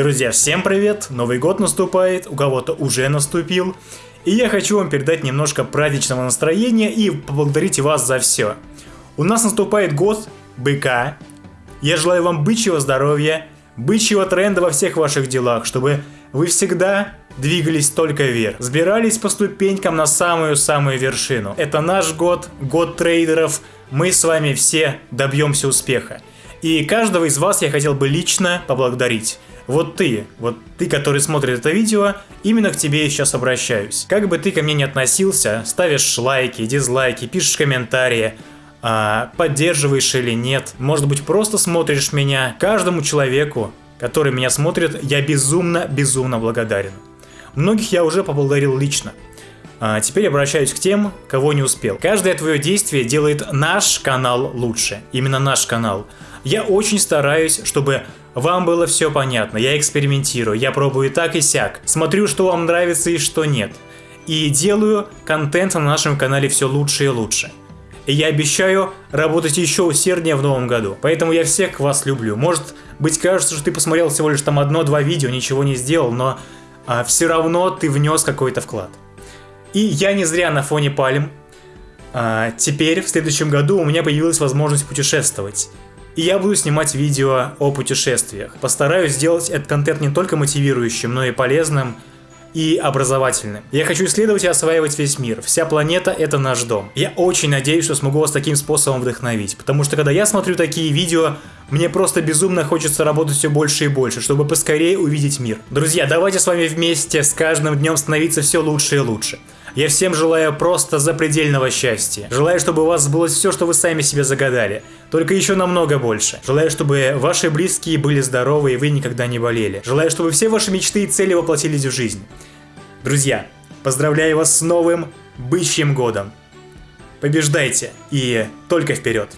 Друзья, всем привет! Новый год наступает, у кого-то уже наступил. И я хочу вам передать немножко праздничного настроения и поблагодарить вас за все. У нас наступает год быка. Я желаю вам бычьего здоровья, бычьего тренда во всех ваших делах, чтобы вы всегда двигались только вверх, сбирались по ступенькам на самую-самую вершину. Это наш год, год трейдеров, мы с вами все добьемся успеха. И каждого из вас я хотел бы лично поблагодарить. Вот ты, вот ты, который смотрит это видео, именно к тебе я сейчас обращаюсь. Как бы ты ко мне не относился, ставишь лайки, дизлайки, пишешь комментарии, а, поддерживаешь или нет, может быть просто смотришь меня, каждому человеку, который меня смотрит, я безумно-безумно благодарен. Многих я уже поблагодарил лично. А теперь обращаюсь к тем, кого не успел. Каждое твое действие делает наш канал лучше. Именно наш канал. Я очень стараюсь, чтобы вам было все понятно, я экспериментирую, я пробую так и сяк, смотрю, что вам нравится и что нет. И делаю контент на нашем канале все лучше и лучше. И я обещаю работать еще усерднее в новом году. Поэтому я всех вас люблю. Может быть кажется, что ты посмотрел всего лишь там одно-два видео, ничего не сделал, но а, все равно ты внес какой-то вклад. И я не зря на фоне пальм. А, теперь, в следующем году, у меня появилась возможность путешествовать. И я буду снимать видео о путешествиях. Постараюсь сделать этот контент не только мотивирующим, но и полезным и образовательным. Я хочу исследовать и осваивать весь мир. Вся планета — это наш дом. Я очень надеюсь, что смогу вас таким способом вдохновить. Потому что когда я смотрю такие видео, мне просто безумно хочется работать все больше и больше, чтобы поскорее увидеть мир. Друзья, давайте с вами вместе с каждым днем становиться все лучше и лучше. Я всем желаю просто запредельного счастья. Желаю, чтобы у вас сбылось все, что вы сами себе загадали. Только еще намного больше. Желаю, чтобы ваши близкие были здоровы и вы никогда не болели. Желаю, чтобы все ваши мечты и цели воплотились в жизнь. Друзья, поздравляю вас с новым бычьим годом. Побеждайте и только вперед!